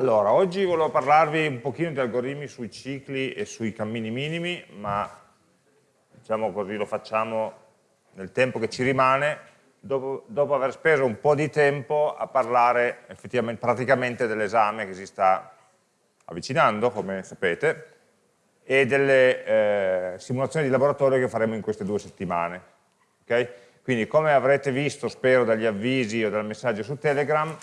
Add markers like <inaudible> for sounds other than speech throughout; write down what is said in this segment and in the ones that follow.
Allora, oggi volevo parlarvi un pochino di algoritmi sui cicli e sui cammini minimi, ma diciamo così lo facciamo nel tempo che ci rimane, dopo, dopo aver speso un po' di tempo a parlare effettivamente, praticamente dell'esame che si sta avvicinando, come sapete, e delle eh, simulazioni di laboratorio che faremo in queste due settimane. Okay? Quindi come avrete visto, spero, dagli avvisi o dal messaggio su Telegram,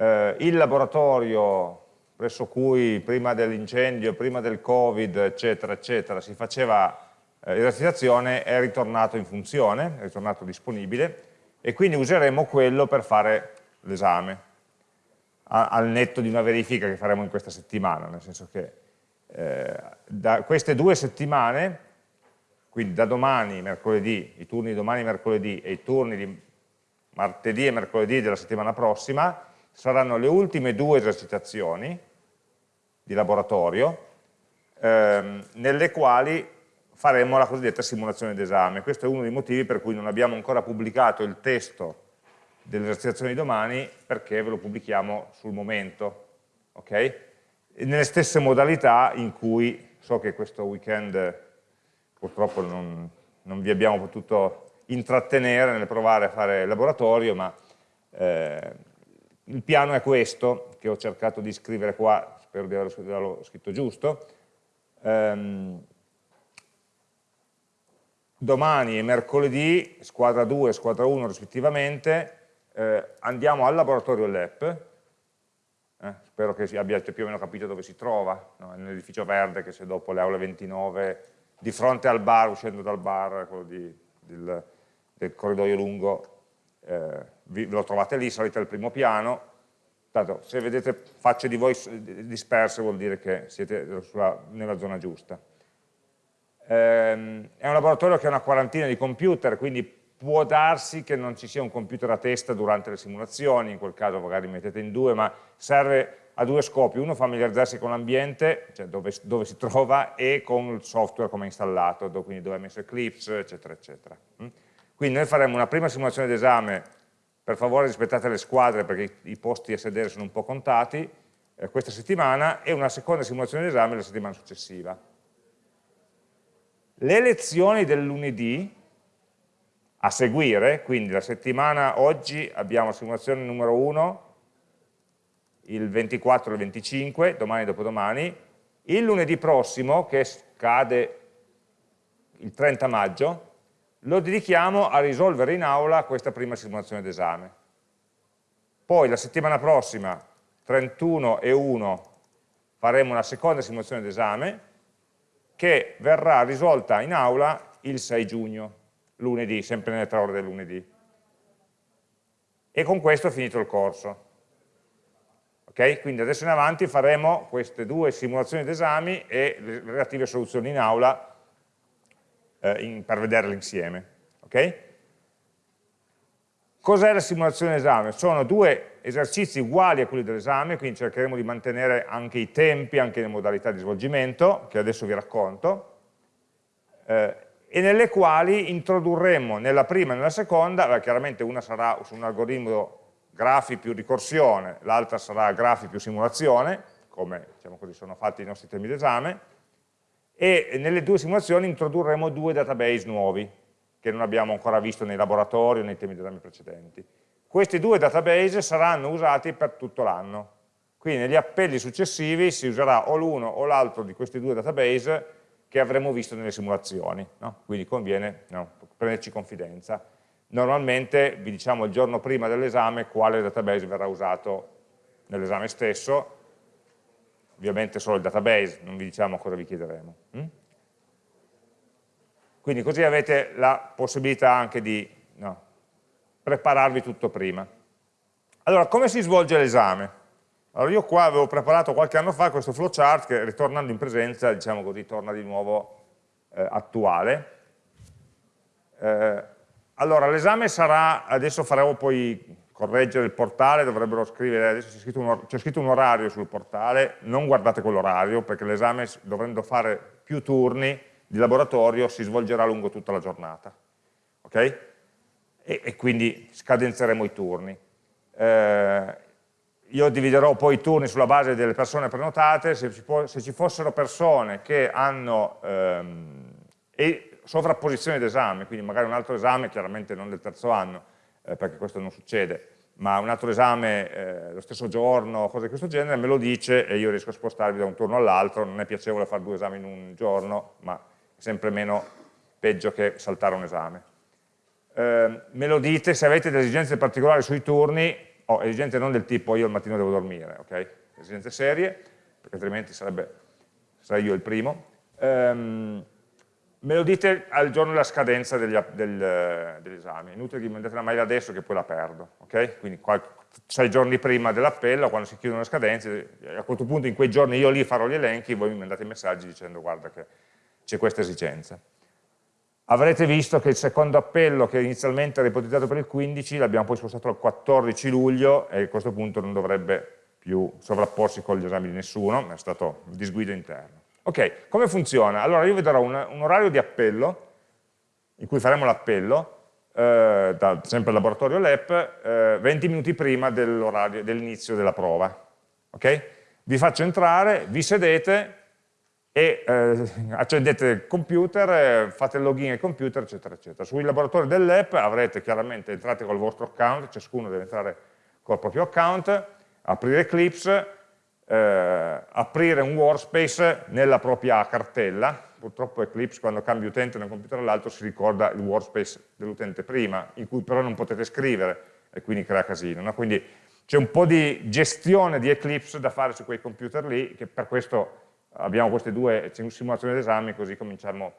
eh, il laboratorio presso cui prima dell'incendio, prima del Covid, eccetera, eccetera, si faceva eh, esercitazione è ritornato in funzione, è ritornato disponibile e quindi useremo quello per fare l'esame al netto di una verifica che faremo in questa settimana, nel senso che eh, da queste due settimane, quindi da domani, mercoledì, i turni di domani, mercoledì e i turni di martedì e mercoledì della settimana prossima, saranno le ultime due esercitazioni di laboratorio ehm, nelle quali faremo la cosiddetta simulazione d'esame. Questo è uno dei motivi per cui non abbiamo ancora pubblicato il testo delle esercitazioni di domani perché ve lo pubblichiamo sul momento. Okay? nelle stesse modalità in cui so che questo weekend purtroppo non, non vi abbiamo potuto intrattenere nel provare a fare il laboratorio, ma eh, il piano è questo, che ho cercato di scrivere qua, spero di averlo scritto giusto. Um, domani e mercoledì, squadra 2 e squadra 1 rispettivamente, eh, andiamo al laboratorio LEP, eh, spero che abbiate più o meno capito dove si trova, no? nell'edificio verde che c'è dopo le aule 29, di fronte al bar, uscendo dal bar, quello di, del, del corridoio lungo, eh, vi, lo trovate lì, salite al primo piano, tanto se vedete facce di voi disperse vuol dire che siete sulla, nella zona giusta. Ehm, è un laboratorio che ha una quarantina di computer, quindi può darsi che non ci sia un computer a testa durante le simulazioni, in quel caso magari mettete in due, ma serve a due scopi, uno familiarizzarsi con l'ambiente, cioè dove, dove, si trova, e con il software come è installato, quindi dove è messo Eclipse, eccetera, eccetera. Mm? Quindi noi faremo una prima simulazione d'esame, per favore rispettate le squadre perché i posti a sedere sono un po' contati, eh, questa settimana, e una seconda simulazione d'esame la settimana successiva. Le lezioni del lunedì a seguire, quindi la settimana oggi abbiamo simulazione numero 1, il 24 e il 25, domani e dopodomani, il lunedì prossimo, che scade il 30 maggio, lo dedichiamo a risolvere in aula questa prima simulazione d'esame. Poi la settimana prossima, 31 e 1, faremo una seconda simulazione d'esame che verrà risolta in aula il 6 giugno, lunedì, sempre nelle tre ore del lunedì. E con questo è finito il corso. Okay? Quindi adesso in avanti faremo queste due simulazioni d'esami e le relative soluzioni in aula eh, in, per vederle insieme. Okay? Cos'è la simulazione d'esame? Sono due esercizi uguali a quelli dell'esame, quindi cercheremo di mantenere anche i tempi, anche le modalità di svolgimento, che adesso vi racconto, eh, e nelle quali introdurremo nella prima e nella seconda, beh, chiaramente una sarà su un algoritmo grafi più ricorsione, l'altra sarà grafi più simulazione, come diciamo così, sono fatti i nostri temi d'esame, e nelle due simulazioni introdurremo due database nuovi che non abbiamo ancora visto nei laboratori o nei temi d'esame precedenti. Questi due database saranno usati per tutto l'anno, quindi negli appelli successivi si userà o l'uno o l'altro di questi due database che avremo visto nelle simulazioni, no? quindi conviene no, prenderci confidenza. Normalmente vi diciamo il giorno prima dell'esame quale database verrà usato nell'esame stesso, ovviamente solo il database, non vi diciamo cosa vi chiederemo. Mm? Quindi così avete la possibilità anche di no, prepararvi tutto prima. Allora, come si svolge l'esame? Allora, io qua avevo preparato qualche anno fa questo flowchart che ritornando in presenza, diciamo così, torna di nuovo eh, attuale. Eh, allora, l'esame sarà, adesso faremo poi correggere il portale, dovrebbero scrivere, adesso c'è scritto, scritto, un orario sul portale, non guardate quell'orario perché l'esame dovendo fare più turni di laboratorio si svolgerà lungo tutta la giornata, ok? E, e quindi scadenzeremo i turni. Eh, io dividerò poi i turni sulla base delle persone prenotate, se ci, può, se ci fossero persone che hanno ehm, sovrapposizione d'esame, quindi magari un altro esame, chiaramente non del terzo anno, eh, perché questo non succede, ma un altro esame eh, lo stesso giorno, cose di questo genere, me lo dice e io riesco a spostarvi da un turno all'altro, non è piacevole fare due esami in un giorno, ma è sempre meno peggio che saltare un esame. Eh, me lo dite se avete delle esigenze particolari sui turni, o esigenze non del tipo io al mattino devo dormire, ok? Esigenze serie, perché altrimenti sarebbe, sarei io il primo. Um, me lo dite al giorno della scadenza degli, del, esami, inutile che mi mandate la mail adesso che poi la perdo, ok? Quindi sei giorni prima dell'appello, quando si chiudono le scadenze, a quel punto in quei giorni io lì farò gli elenchi, voi mi mandate messaggi dicendo guarda che c'è questa esigenza. Avrete visto che il secondo appello che inizialmente era ipotizzato per il 15 l'abbiamo poi spostato al 14 luglio e a questo punto non dovrebbe più sovrapporsi con gli esami di nessuno, è stato disguido interno. Ok, come funziona? Allora io vi darò un, un orario di appello, in cui faremo l'appello, eh, sempre al laboratorio LEP, eh, 20 minuti prima dell'inizio della prova. Ok? Vi faccio entrare, vi sedete e eh, accendete il computer, eh, fate il login al computer, eccetera, eccetera. Sui laboratori dell'app avrete chiaramente, entrate col vostro account, ciascuno deve entrare col proprio account, aprire Eclipse, eh, aprire un workspace nella propria cartella, purtroppo Eclipse quando cambia utente da un computer all'altro si ricorda il workspace dell'utente prima, in cui però non potete scrivere e quindi crea casino. No? Quindi c'è un po' di gestione di Eclipse da fare su quei computer lì, che per questo abbiamo queste due simulazioni d'esame, così cominciamo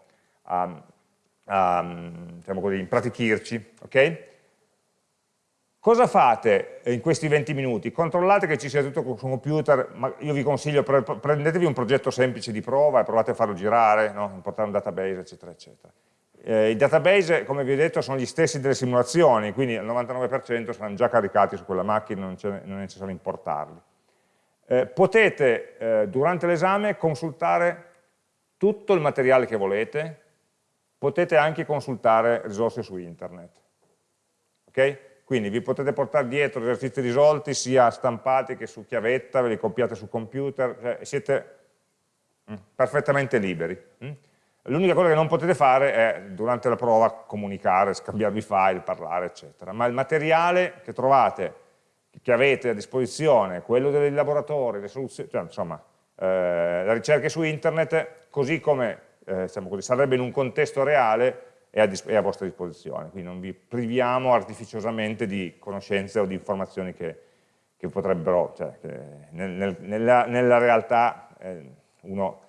a, a diciamo così, impratichirci. Okay? Cosa fate in questi 20 minuti? Controllate che ci sia tutto sul computer, io vi consiglio, prendetevi un progetto semplice di prova e provate a farlo girare, no? importare un database, eccetera, eccetera. Eh, I database, come vi ho detto, sono gli stessi delle simulazioni, quindi al 99% saranno già caricati su quella macchina, non, non è necessario importarli. Eh, potete, eh, durante l'esame, consultare tutto il materiale che volete, potete anche consultare risorse su internet. ok? Quindi vi potete portare dietro esercizi risolti sia stampati che su chiavetta, ve li copiate sul computer, cioè siete mm, perfettamente liberi. Mm. L'unica cosa che non potete fare è durante la prova comunicare, scambiarvi file, parlare, eccetera. Ma il materiale che trovate, che avete a disposizione, quello dei laboratori, le soluzioni, cioè, insomma, eh, le ricerche su internet, così come eh, diciamo così, sarebbe in un contesto reale, è a, è a, vostra disposizione, quindi non vi priviamo artificiosamente di conoscenze o di informazioni che, che potrebbero, cioè, che nel, nel, nella, nella, realtà eh, uno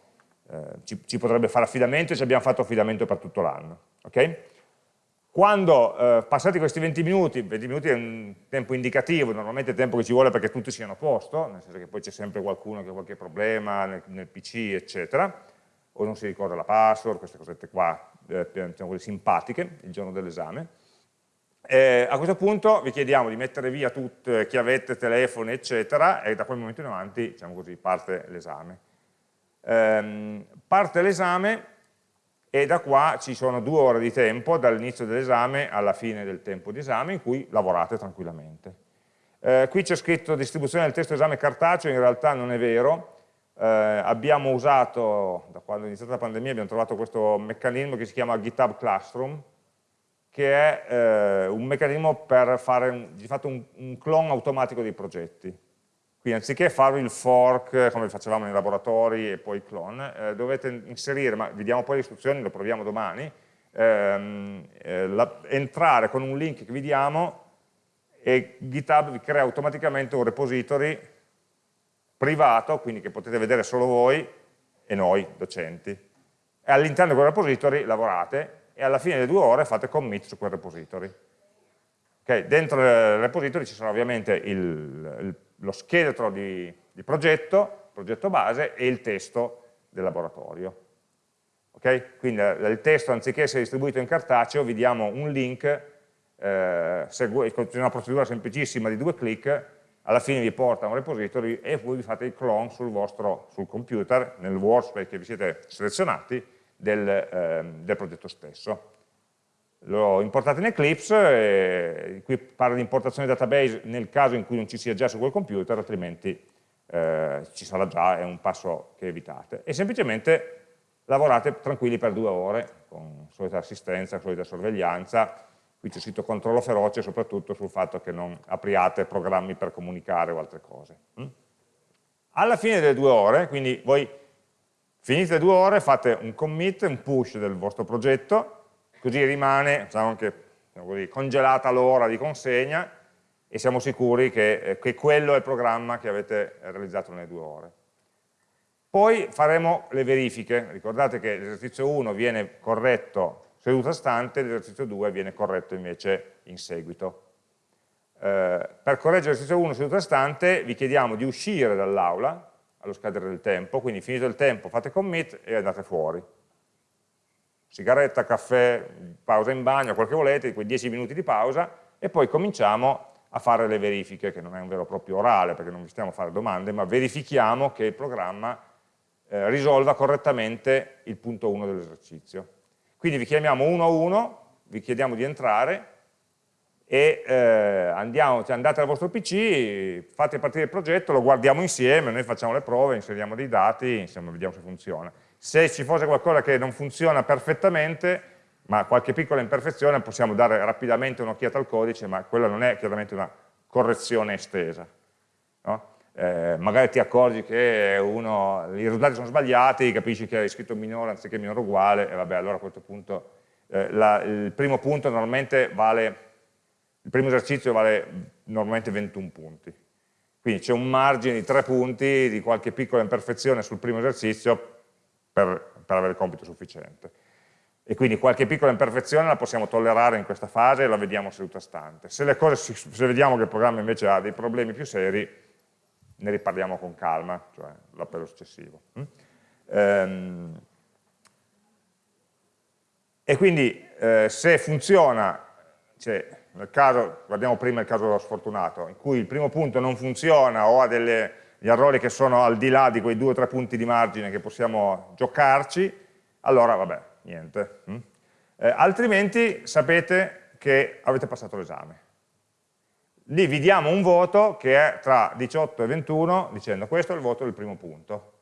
eh, ci, ci, potrebbe fare affidamento e ci abbiamo fatto affidamento per tutto l'anno. Okay? Quando eh, passati questi 20 minuti, 20 minuti è un tempo indicativo, normalmente è tempo che ci vuole perché tutti siano a posto, nel senso che poi c'è sempre qualcuno che ha qualche problema nel, nel PC, eccetera, o non si ricorda la password, queste cosette qua eh, diciamo simpatiche il giorno dell'esame. Eh, a questo punto vi chiediamo di mettere via tutte chiavette, telefoni, eccetera, e da quel momento in avanti, diciamo così, parte l'esame. Eh, parte l'esame e da qua ci sono due ore di tempo, dall'inizio dell'esame alla fine del tempo di esame, in cui lavorate tranquillamente. Eh, qui c'è scritto distribuzione del testo esame cartaceo, in realtà non è vero, eh, abbiamo usato, da quando è iniziata la pandemia, abbiamo trovato questo meccanismo che si chiama GitHub Classroom, che è eh, un meccanismo per fare un, di fatto un, un clone automatico dei progetti. Quindi anziché fare il fork come facevamo nei laboratori e poi il clone, eh, dovete inserire, ma vediamo poi le istruzioni, lo proviamo domani, ehm, eh, la, entrare con un link che vi diamo e GitHub vi crea automaticamente un repository privato, quindi che potete vedere solo voi e noi, docenti. E all'interno di quel repository lavorate e alla fine delle due ore fate commit su quel repository. Okay, dentro il repository ci sarà ovviamente il, il, lo scheletro di, di, progetto, progetto base, e il testo del laboratorio. Okay? Quindi eh, il testo, anziché essere distribuito in cartaceo, vi diamo un link, eh, segue, una procedura semplicissima di due clic, alla fine vi porta a un repository e voi vi fate il clone sul vostro sul computer, nel workspace che vi siete selezionati, del, ehm, del progetto stesso. l'ho importato in Eclipse, e qui parla di importazione database nel caso in cui non ci sia già su quel computer, altrimenti eh, ci sarà già, è un passo che evitate. E semplicemente lavorate tranquilli per due ore, con solita assistenza, solita sorveglianza, qui c'è scritto controllo feroce soprattutto sul fatto che non apriate programmi per comunicare o altre cose. Mm? Alla fine delle due ore, quindi voi finite le due ore, fate un commit, un push del vostro progetto, così rimane diciamo che, diciamo così, congelata l'ora di consegna e siamo sicuri che, eh, che quello è il programma che avete realizzato nelle due ore. Poi faremo le verifiche, ricordate che l'esercizio 1 viene corretto seduta stante, l'esercizio 2 viene corretto invece in seguito. Eh, per correggere l'esercizio 1 seduta stante vi chiediamo di uscire dall'aula allo scadere del tempo, quindi finito il tempo fate commit e andate fuori. Sigaretta, caffè, pausa in bagno, quel che volete, quei 10 minuti di pausa e poi cominciamo a fare le verifiche, che non è un vero e proprio orale perché non vi stiamo a fare domande, ma verifichiamo che il programma eh, risolva correttamente il punto 1 dell'esercizio. Quindi vi chiamiamo uno a uno, vi chiediamo di entrare e eh, andiamo, cioè andate al vostro PC, fate partire il progetto, lo guardiamo insieme, noi facciamo le prove, inseriamo dei dati, insomma vediamo se funziona. Se ci fosse qualcosa che non funziona perfettamente, ma qualche piccola imperfezione, possiamo dare rapidamente un'occhiata al codice, ma quella non è chiaramente una correzione estesa. No? Eh, magari ti accorgi che uno, i risultati sono sbagliati, capisci che hai scritto minore anziché minore uguale, e vabbè, allora a questo punto eh, la, il primo punto normalmente vale il primo esercizio vale normalmente 21 punti. Quindi c'è un margine di 3 punti di qualche piccola imperfezione sul primo esercizio per, per avere il compito sufficiente. E quindi qualche piccola imperfezione la possiamo tollerare in questa fase e la vediamo seduta stante. Se, cose, se vediamo che il programma invece ha dei problemi più seri, ne riparliamo con calma, cioè l'appello successivo. Mm? Ehm, e quindi eh, se funziona, cioè, nel caso, guardiamo prima il caso sfortunato, in cui il primo punto non funziona o ha degli errori che sono al di là di quei due o tre punti di margine che possiamo giocarci, allora vabbè, niente. Mm? Eh, altrimenti sapete che avete passato l'esame. Lì vi un voto che è tra 18 e 21, dicendo questo è il voto del primo punto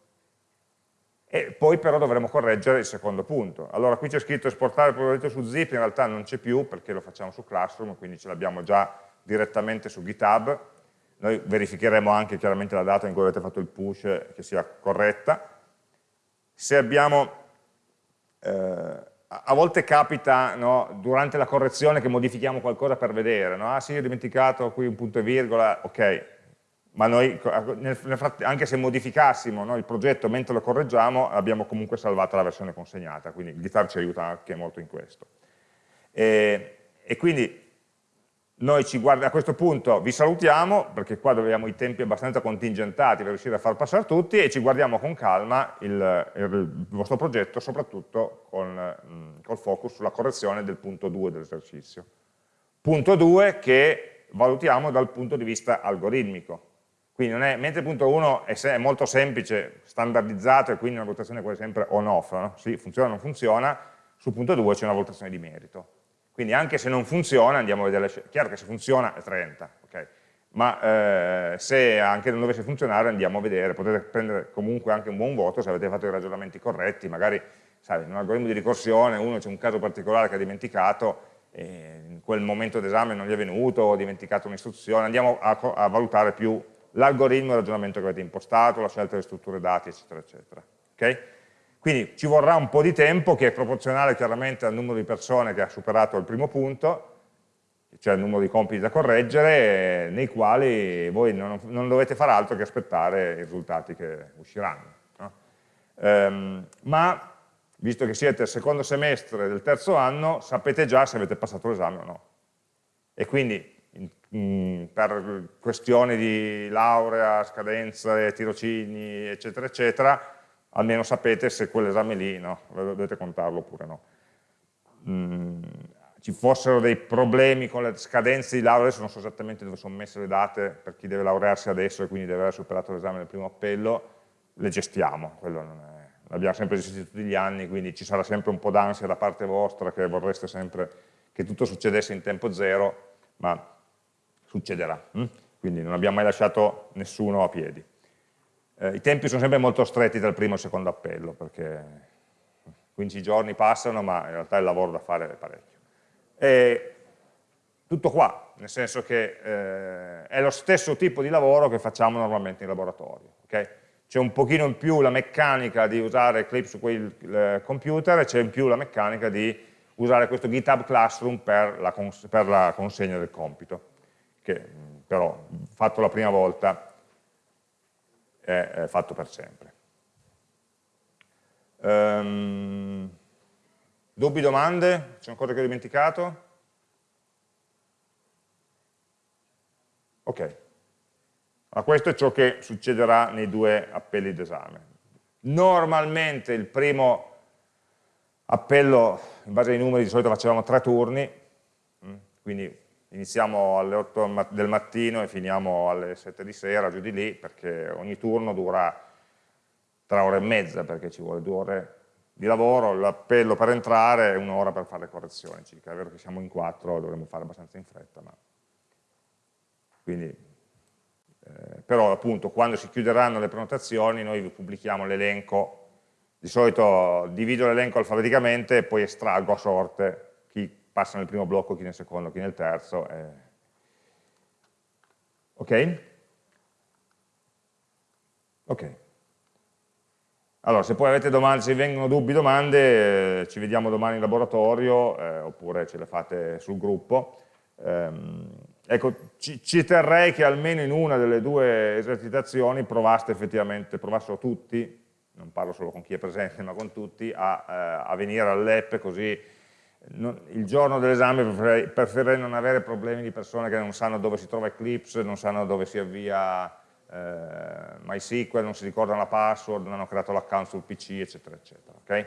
e poi però dovremo correggere il secondo punto. Allora qui c'è scritto esportare il progetto su zip, in realtà non c'è più perché lo facciamo su Classroom, quindi ce l'abbiamo già direttamente su GitHub, noi verificheremo anche chiaramente la data in cui avete fatto il push che sia corretta. Se abbiamo, eh, a volte capita no, durante la correzione che modifichiamo qualcosa per vedere, no? ah sì ho dimenticato qui un punto e virgola, ok, ma noi anche se modificassimo no, il progetto mentre lo correggiamo abbiamo comunque salvato la versione consegnata, quindi il GitHub ci aiuta anche molto in questo. E, e quindi noi guarda, a questo punto vi salutiamo, perché qua abbiamo i tempi abbastanza contingentati per riuscire a far passare tutti, e ci guardiamo con calma il, il, vostro progetto, soprattutto con, col focus sulla correzione del punto 2 dell'esercizio. Punto 2 che valutiamo dal punto di vista algoritmico, quindi è, mentre il punto 1 è, è, molto semplice, standardizzato e quindi una valutazione quasi sempre on-off, no? sì, funziona o non funziona, sul punto 2 c'è una valutazione di merito. Quindi anche se non funziona andiamo a vedere, chiaro che se funziona è 30, okay? ma eh, se anche non dovesse funzionare andiamo a vedere, potete prendere comunque anche un buon voto se avete fatto i ragionamenti corretti, magari sai, in un algoritmo di ricorsione uno c'è un caso particolare che ha dimenticato, in quel momento d'esame non gli è venuto, o ha dimenticato un'istruzione, andiamo a, a valutare più l'algoritmo e il ragionamento che avete impostato, la scelta delle strutture dati, eccetera, eccetera. Okay? Quindi ci vorrà un po' di tempo che è proporzionale chiaramente al numero di persone che ha superato il primo punto, cioè il numero di compiti da correggere, nei quali voi non, non dovete fare altro che aspettare i risultati che usciranno. No? Um, ma, visto che siete al secondo semestre del terzo anno, sapete già se avete passato l'esame o no. E quindi mh, per questioni di laurea, scadenze, tirocini, eccetera, eccetera, almeno sapete se quell'esame lì no, dovete contarlo oppure no. Mm, ci fossero dei problemi con le scadenze di laurea, adesso non so esattamente dove sono messe le date per chi deve laurearsi adesso e quindi deve aver superato l'esame del primo appello, le gestiamo, quello non è, l'abbiamo sempre gestito tutti gli anni, quindi ci sarà sempre un po' d'ansia da parte vostra che vorreste sempre che tutto succedesse in tempo zero, ma succederà. Hm? Quindi non abbiamo mai lasciato nessuno a piedi. Eh, I tempi sono sempre molto stretti dal primo al secondo appello, perché 15 giorni passano, ma in realtà il lavoro da fare è parecchio. E tutto qua, nel senso che eh, è lo stesso tipo di lavoro che facciamo normalmente in laboratorio. Okay? C'è un pochino in più la meccanica di usare Eclipse su quel eh, computer e c'è in più la meccanica di usare questo GitHub Classroom per la, per la consegna del compito, che però fatto la prima volta è, fatto per sempre. Um, dubbi, domande? C'è ancora che ho dimenticato? Ok. Ma questo è ciò che succederà nei due appelli d'esame. Normalmente il primo appello, in base ai numeri, di solito facevamo tre turni, mm, quindi iniziamo alle 8 del mattino e finiamo alle 7 di sera, giù di lì, perché ogni turno dura tre ore e mezza, perché ci vuole due ore di lavoro, l'appello per entrare e un'ora per fare le correzioni circa. È vero che siamo in quattro, dovremmo fare abbastanza in fretta, ma... Quindi, eh, però appunto quando si chiuderanno le prenotazioni noi pubblichiamo l'elenco, di solito divido l'elenco alfabeticamente e poi estraggo a sorte passa nel primo blocco, chi nel secondo, chi nel terzo. E... Ok? Ok. Allora, se poi avete domande, se vengono dubbi, domande, eh, ci vediamo domani in laboratorio, eh, oppure ce le fate sul gruppo. Ehm, ecco, ci, ci, terrei che almeno in una delle due esercitazioni provaste effettivamente, provassero tutti, non parlo solo con chi è presente, <laughs> ma con tutti, a, eh, a venire all'app così il giorno dell'esame preferirei, preferirei non avere problemi di persone che non sanno dove si trova Eclipse, non sanno dove si avvia eh, MySQL, non si ricordano la password, non hanno creato l'account sul PC, eccetera, eccetera. Okay?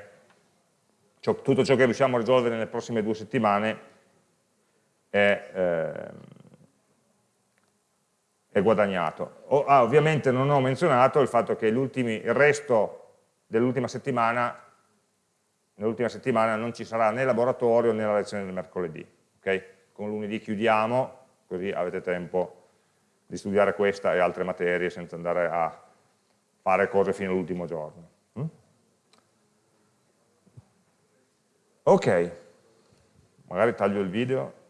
Ciò, tutto ciò che riusciamo a risolvere nelle prossime due settimane è, eh, è guadagnato. O, ah, ovviamente non ho menzionato il fatto che il resto dell'ultima settimana, nell'ultima settimana non ci sarà né laboratorio né la lezione del mercoledì. Okay? Con lunedì chiudiamo, così avete tempo di studiare questa e altre materie senza andare a fare cose fino all'ultimo giorno. Mm? Ok, magari taglio il video.